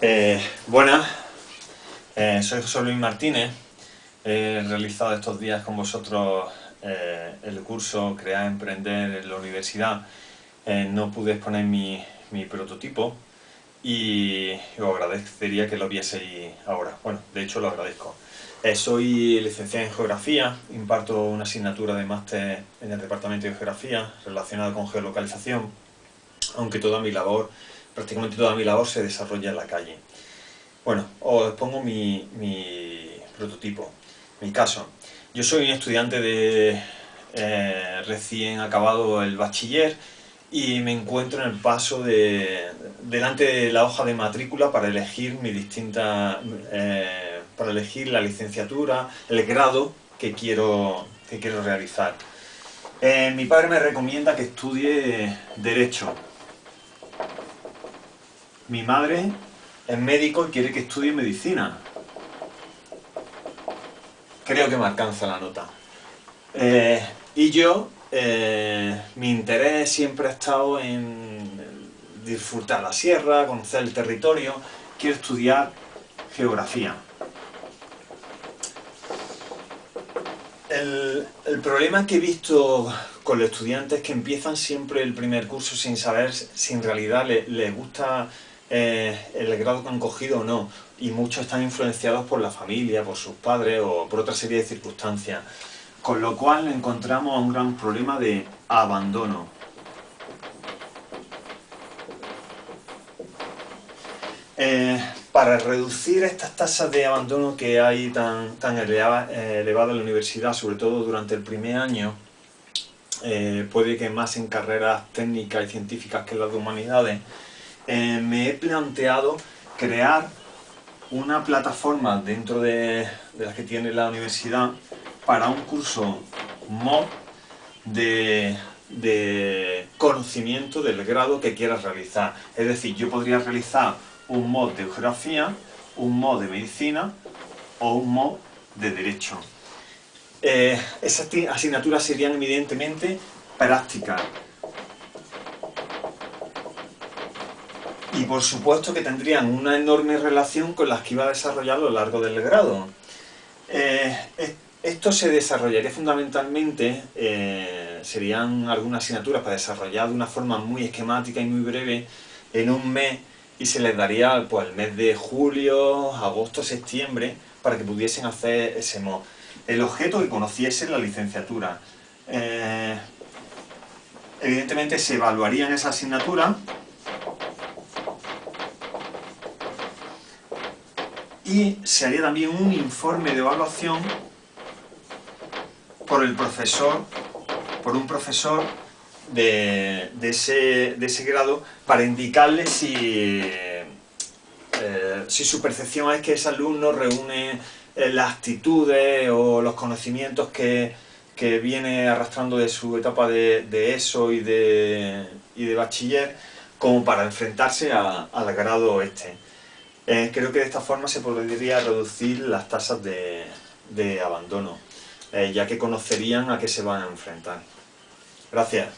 Eh, buenas, eh, soy José Luis Martínez. He realizado estos días con vosotros eh, el curso Crear Emprender en la universidad. no pude exponer mi, prototipo y os agradecería que lo vieseis ahora. Bueno, de hecho lo agradezco. soy licenciado en Geografía, imparto una asignatura de máster en el Departamento de Geografía relacionada con geolocalización, aunque toda mi labor prácticamente toda mi labor se desarrolla en la calle. Bueno, os pongo mi, prototipo, mi caso. Yo soy un estudiante de eh, recién acabado el bachiller y me encuentro en el paso de delante de la hoja de matrícula para elegir mi distinta eh, para elegir la licenciatura, el grado que quiero, que quiero realizar. Eh, mi padre me recomienda que estudie Derecho, mi madre es médico y quiere que estudie medicina. Creo que me alcanza la nota. Eh, y yo, eh, mi interés siempre ha estado en disfrutar la sierra, conocer el territorio. Quiero estudiar geografía. El, problema que he visto con los estudiantes es que empiezan siempre el primer curso sin saber si en realidad les gusta eh, el grado que han cogido o no, y muchos están influenciados por la familia, por sus padres o por otra serie de circunstancias. Con lo cual encontramos un gran problema de abandono. Eh, para reducir estas tasas de abandono que hay tan, tan elevadas en la universidad, sobre todo durante el primer año, eh, puede que más en carreras técnicas y científicas que las de humanidades, eh, me he planteado crear una plataforma dentro de, las que tiene la universidad para un curso MOD de, conocimiento del grado que quieras realizar. Es decir, yo podría realizar un mod de geografía, un mod de medicina o un mod de derecho. Eh, esas asignaturas serían evidentemente prácticas, y por supuesto que tendrían una enorme relación con las que iba a desarrollar a lo largo del grado. Eh, esto se desarrollaría fundamentalmente, eh, serían algunas asignaturas para desarrollar de una forma muy esquemática y muy breve en un mes y se les daría pues, el mes de julio, agosto, septiembre para que pudiesen hacer ese mod. El objeto que conociesen la licenciatura. Eh, evidentemente se evaluarían esa asignatura y se haría también un informe de evaluación por el profesor, por un profesor de, ese, grado para indicarle si, eh, si su percepción es que ese alumno reúne eh, las actitudes o los conocimientos que, viene arrastrando de su etapa de, ESO y de, y de bachiller como para enfrentarse al grado este. Eh, creo que de esta forma se podría reducir las tasas de, abandono, eh, ya que conocerían a qué se van a enfrentar. Gracias.